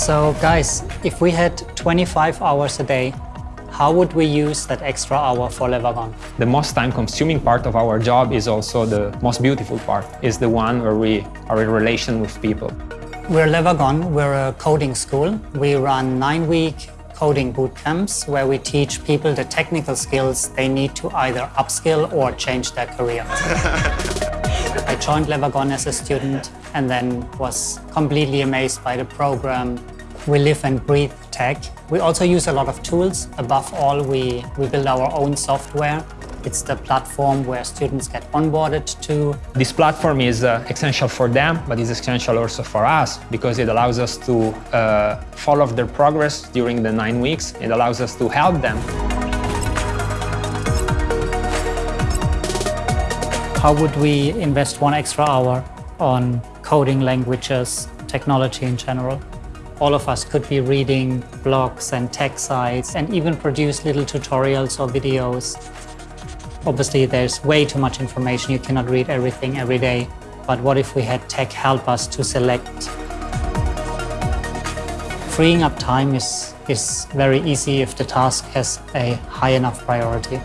So guys, if we had 25 hours a day, how would we use that extra hour for Le Wagon? The most time-consuming part of our job is also the most beautiful part, is the one where we are in relation with people. We're Le Wagon, we're a coding school. We run nine-week coding boot camps where we teach people the technical skills they need to either upskill or change their career. I joined Le Wagon as a student and then was completely amazed by the program. We live and breathe tech. We also use a lot of tools. Above all, we, we build our own software. It's the platform where students get onboarded to. This platform is uh, essential for them, but it's essential also for us because it allows us to uh, follow their progress during the nine weeks. It allows us to help them. How would we invest one extra hour on coding languages, technology in general? All of us could be reading blogs and tech sites and even produce little tutorials or videos. Obviously, there's way too much information. You cannot read everything every day. But what if we had tech help us to select? Freeing up time is, is very easy if the task has a high enough priority.